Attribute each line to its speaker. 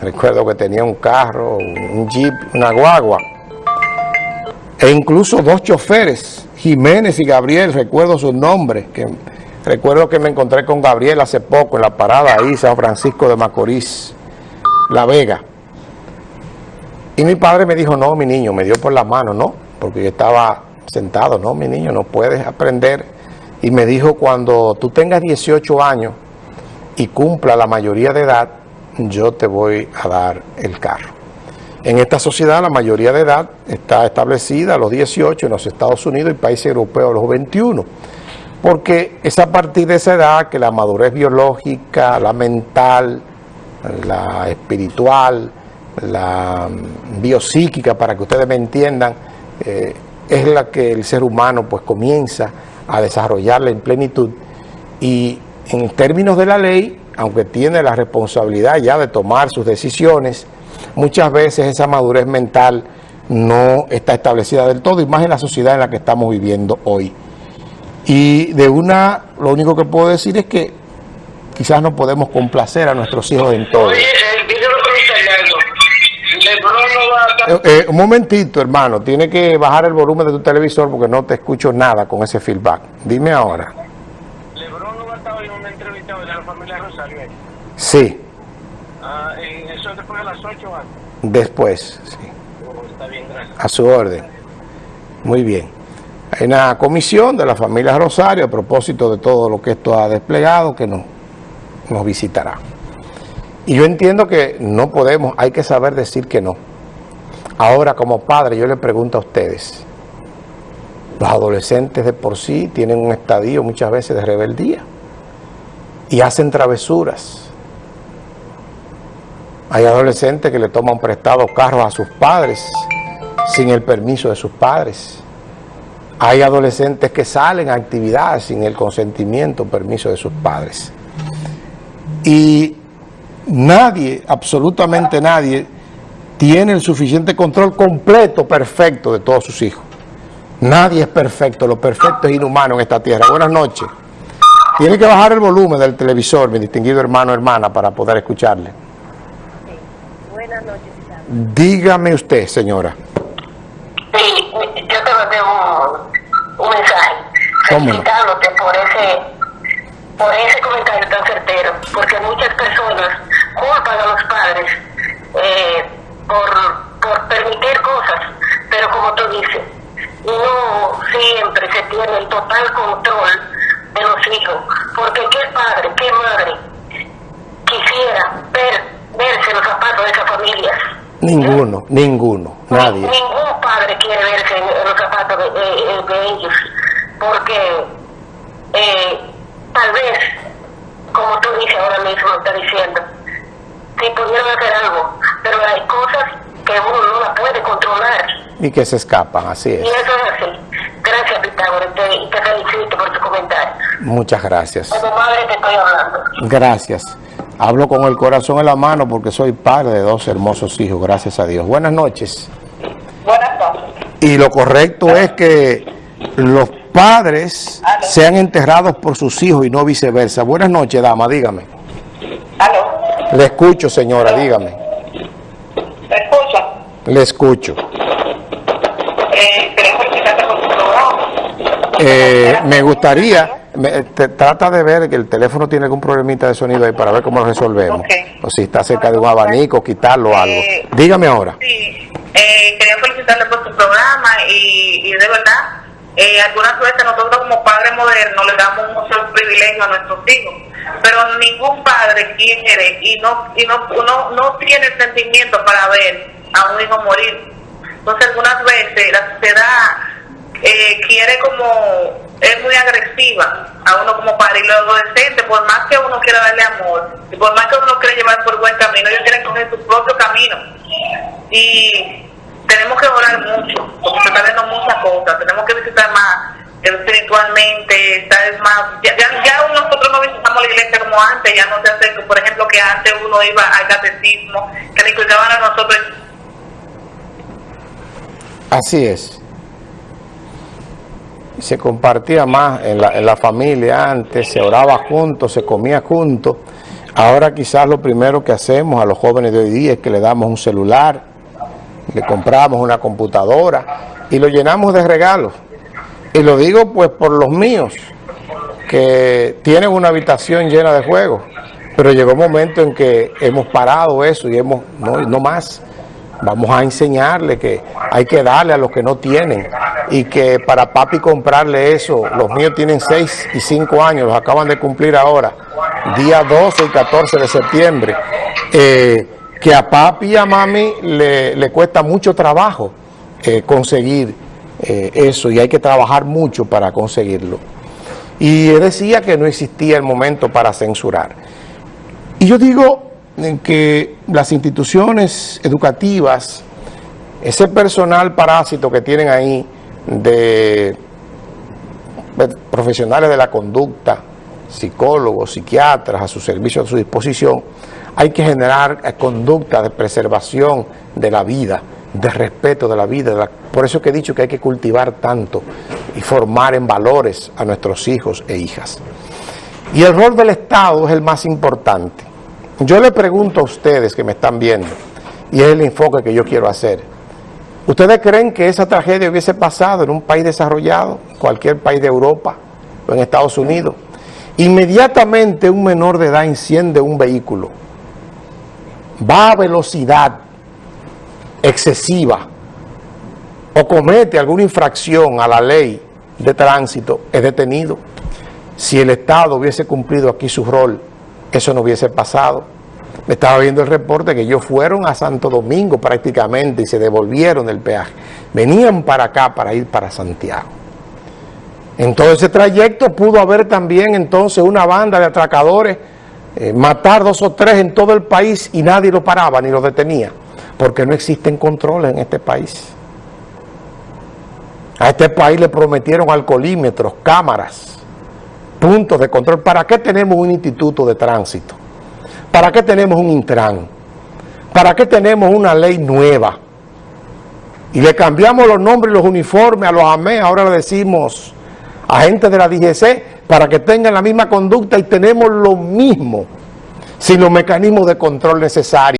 Speaker 1: recuerdo que tenía un carro, un jeep, una guagua, e incluso dos choferes, Jiménez y Gabriel, recuerdo sus nombres, que recuerdo que me encontré con Gabriel hace poco en la parada ahí, San Francisco de Macorís, La Vega. Y mi padre me dijo, no, mi niño, me dio por la mano, no, porque yo estaba sentado, no, mi niño, no puedes aprender. Y me dijo, cuando tú tengas 18 años y cumpla la mayoría de edad, yo te voy a dar el carro. En esta sociedad la mayoría de edad está establecida a los 18 en los Estados Unidos y países europeos a los 21, porque es a partir de esa edad que la madurez biológica, la mental, la espiritual, la biopsíquica, para que ustedes me entiendan, eh, es la que el ser humano pues comienza a desarrollarla en plenitud y en términos de la ley, aunque tiene la responsabilidad ya de tomar sus decisiones, muchas veces esa madurez mental no está establecida del todo, y más en la sociedad en la que estamos viviendo hoy. Y de una, lo único que puedo decir es que quizás no podemos complacer a nuestros hijos en todo. Eh, eh, un momentito, hermano, tiene que bajar el volumen de tu televisor porque no te escucho nada con ese feedback. Dime ahora. ¿Lebron no va a estar en una entrevista de la familia Rosario? Sí. Ah, ¿Eso después de las 8 antes? Después, sí. Oh, está bien, gracias. A su orden. Muy bien. Hay una comisión de la familia Rosario a propósito de todo lo que esto ha desplegado que nos, nos visitará. Y yo entiendo que no podemos, hay que saber decir que no. Ahora, como padre, yo le pregunto a ustedes, los adolescentes de por sí tienen un estadio muchas veces de rebeldía y hacen travesuras. Hay adolescentes que le toman prestado carros a sus padres sin el permiso de sus padres. Hay adolescentes que salen a actividades sin el consentimiento o permiso de sus padres. Y nadie, absolutamente nadie, tiene el suficiente control completo, perfecto de todos sus hijos. Nadie es perfecto, lo perfecto es inhumano en esta tierra. Buenas noches. Tiene que bajar el volumen del televisor, mi distinguido hermano o hermana, para poder escucharle. Buenas noches. Dígame usted, señora.
Speaker 2: Sí, yo te mandé un, un mensaje felicitándote por ese, por ese comentario tan certero, porque muchas personas culpan a los padres eh, por, por permitir cosas, pero como tú dices, no siempre se tiene el total control de los hijos, porque qué padre, qué madre quisiera ver, verse los zapatos de esas familias.
Speaker 1: Ninguno, ninguno, nadie.
Speaker 2: Ningún padre quiere verse en, los zapatos de, ellos, porque eh, tal vez, como tú dices ahora mismo, está diciendo, si pudieron hacer algo, pero hay cosas que uno no la puede controlar.
Speaker 1: Y que se escapan, así es.
Speaker 2: Y eso es así. Gracias, Pitágoras, y te felicito por tu comentario.
Speaker 1: Muchas gracias.
Speaker 2: Como madre te estoy hablando.
Speaker 1: Gracias. Hablo con el corazón en la mano porque soy padre de dos hermosos hijos, gracias a Dios. Buenas noches.
Speaker 2: Buenas noches.
Speaker 1: Y lo correcto es que los padres sean enterrados por sus hijos y no viceversa. Buenas noches, dama, dígame.
Speaker 2: ¿Aló?
Speaker 1: Le escucho, señora, dígame.
Speaker 2: ¿Me escucha?
Speaker 1: Le escucho.
Speaker 2: Eh, con su programa.
Speaker 1: Eh, me gustaría, me, trata de ver que el teléfono tiene algún problemita de sonido ahí para ver cómo lo resolvemos. O si está cerca de un abanico, quitarlo o algo.
Speaker 2: Eh,
Speaker 1: dígame ahora.
Speaker 2: Sí, eh, quería felicitarle por su programa y, y de verdad, eh, algunas veces nosotros como padres modernos le damos mucho privilegio a nuestros hijos pero ningún padre quiere y no y no, no, no tiene sentimiento para ver a un hijo morir. Entonces algunas veces la sociedad eh, quiere como, es muy agresiva a uno como padre y los adolescentes, por más que uno quiera darle amor y por más que uno quiera llevar por buen camino, ellos quieren coger su propio camino. Y tenemos que orar mucho, porque se están viendo muchas cosas, tenemos que visitar más espiritualmente, está más, ya, ya, nosotros no visitamos la iglesia como antes, ya no se hace, por ejemplo, que antes uno iba al catecismo, que le cuidaban a nosotros.
Speaker 1: Así es. Se compartía más en la, en la familia antes, se oraba juntos, se comía juntos. Ahora quizás lo primero que hacemos a los jóvenes de hoy día es que le damos un celular, le compramos una computadora y lo llenamos de regalos. Y lo digo pues por los míos, que tienen una habitación llena de juegos, pero llegó un momento en que hemos parado eso y hemos, no, no más, vamos a enseñarle que hay que darle a los que no tienen y que para papi comprarle eso, los míos tienen 6 y 5 años, los acaban de cumplir ahora, día 12 y 14 de septiembre, eh, que a papi y a mami le, le cuesta mucho trabajo eh, conseguir eh, eso y hay que trabajar mucho para conseguirlo. Y decía que no existía el momento para censurar. Y yo digo que las instituciones educativas, ese personal parásito que tienen ahí de profesionales de la conducta, psicólogos, psiquiatras a su servicio, a su disposición, hay que generar conducta de preservación de la vida, de respeto de la vida. por eso que he dicho que hay que cultivar tanto y formar en valores a nuestros hijos e hijas. Y el rol del Estado es el más importante. Yo le pregunto a ustedes que me están viendo, y es el enfoque que yo quiero hacer, ¿ustedes creen que esa tragedia hubiese pasado en un país desarrollado, cualquier país de Europa o en Estados Unidos? Inmediatamente un menor de edad enciende un vehículo, va a velocidad excesiva o comete alguna infracción a la ley de tránsito, es detenido. Si el Estado hubiese cumplido aquí su rol, eso no hubiese pasado. Estaba viendo el reporte que ellos fueron a Santo Domingo prácticamente y se devolvieron del peaje. Venían para acá para ir para Santiago. En todo ese trayecto pudo haber también entonces una banda de atracadores, eh, matar dos o tres en todo el país y nadie lo paraba ni lo detenía porque no existen controles en este país. A este país le prometieron alcoholímetros, cámaras, puntos de control. ¿Para qué tenemos un instituto de tránsito? ¿Para qué tenemos un Intran? ¿Para qué tenemos una ley nueva? Y le cambiamos los nombres y los uniformes a los AME, ahora le decimos agentes de la DGC, para que tengan la misma conducta y tenemos lo mismo, sin los mecanismos de control necesarios.